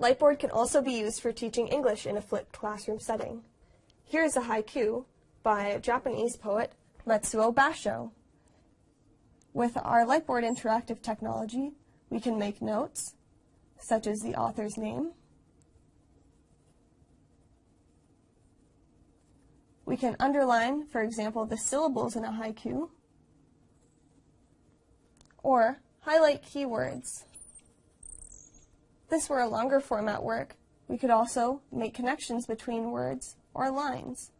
Lightboard can also be used for teaching English in a flipped classroom setting. Here is a haiku by Japanese poet Matsuo Basho. With our Lightboard interactive technology, we can make notes, such as the author's name. We can underline, for example, the syllables in a haiku, or highlight keywords this were a longer format work, we could also make connections between words or lines.